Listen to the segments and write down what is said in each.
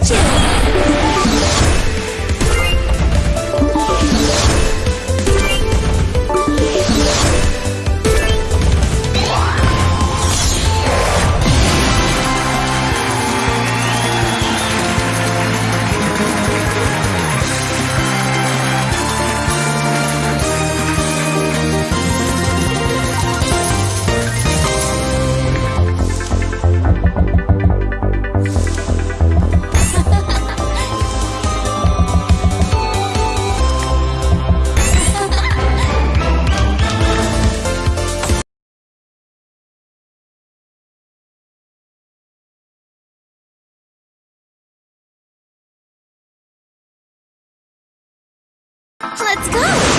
Catch! Let's go!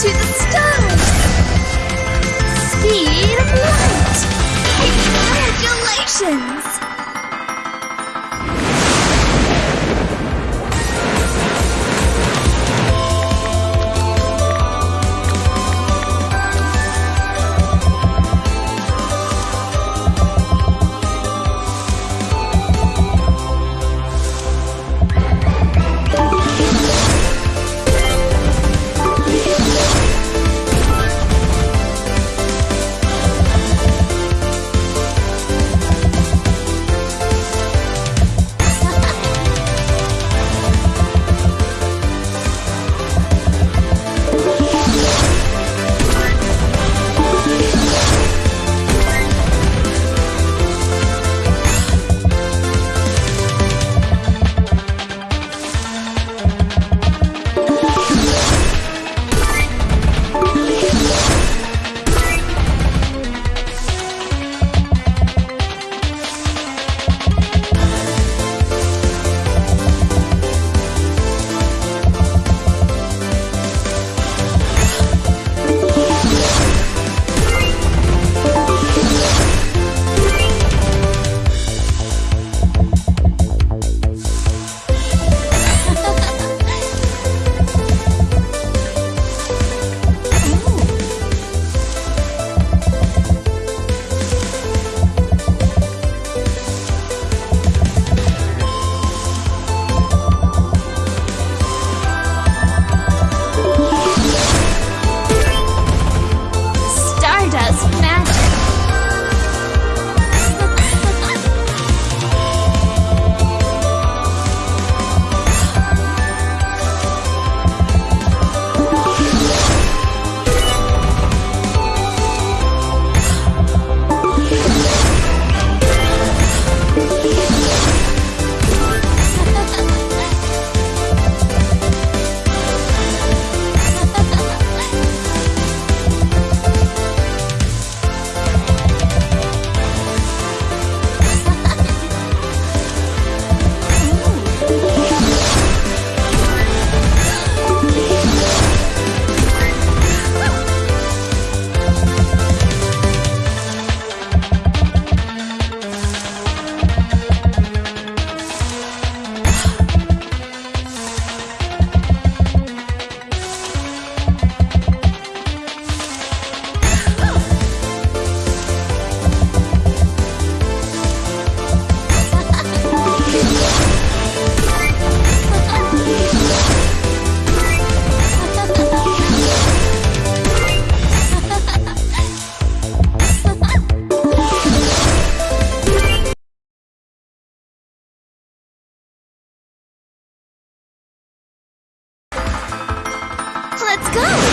To the stars. Speed of light. Congratulations! let's go!